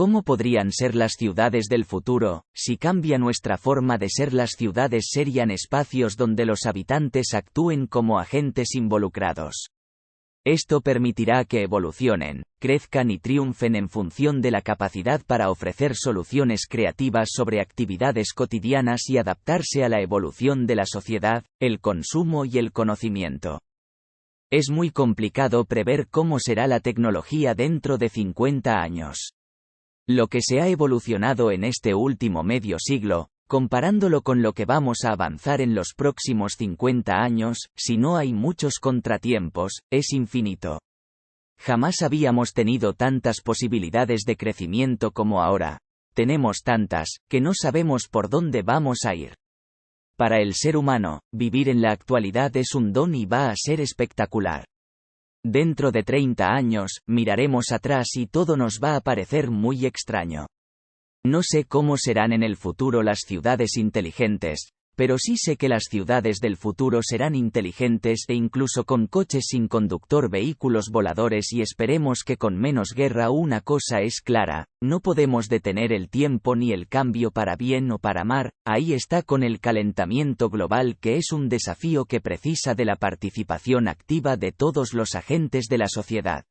¿Cómo podrían ser las ciudades del futuro? Si cambia nuestra forma de ser, las ciudades serían espacios donde los habitantes actúen como agentes involucrados. Esto permitirá que evolucionen, crezcan y triunfen en función de la capacidad para ofrecer soluciones creativas sobre actividades cotidianas y adaptarse a la evolución de la sociedad, el consumo y el conocimiento. Es muy complicado prever cómo será la tecnología dentro de 50 años. Lo que se ha evolucionado en este último medio siglo, comparándolo con lo que vamos a avanzar en los próximos 50 años, si no hay muchos contratiempos, es infinito. Jamás habíamos tenido tantas posibilidades de crecimiento como ahora. Tenemos tantas, que no sabemos por dónde vamos a ir. Para el ser humano, vivir en la actualidad es un don y va a ser espectacular. Dentro de 30 años, miraremos atrás y todo nos va a parecer muy extraño. No sé cómo serán en el futuro las ciudades inteligentes, pero sí sé que las ciudades del futuro serán inteligentes e incluso con coches sin conductor vehículos voladores y esperemos que con menos guerra una cosa es clara, no podemos detener el tiempo ni el cambio para bien o para mal, ahí está con el calentamiento global que es un desafío que precisa de la participación activa de todos los agentes de la sociedad.